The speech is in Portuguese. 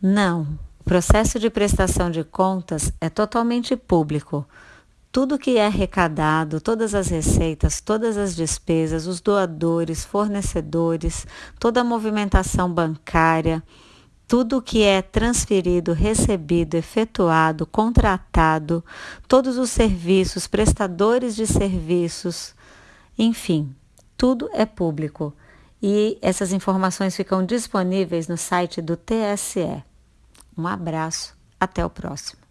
Não, o processo de prestação de contas é totalmente público. Tudo que é arrecadado, todas as receitas, todas as despesas, os doadores, fornecedores, toda a movimentação bancária, tudo que é transferido, recebido, efetuado, contratado, todos os serviços, prestadores de serviços, enfim, tudo é público. E essas informações ficam disponíveis no site do TSE. Um abraço, até o próximo.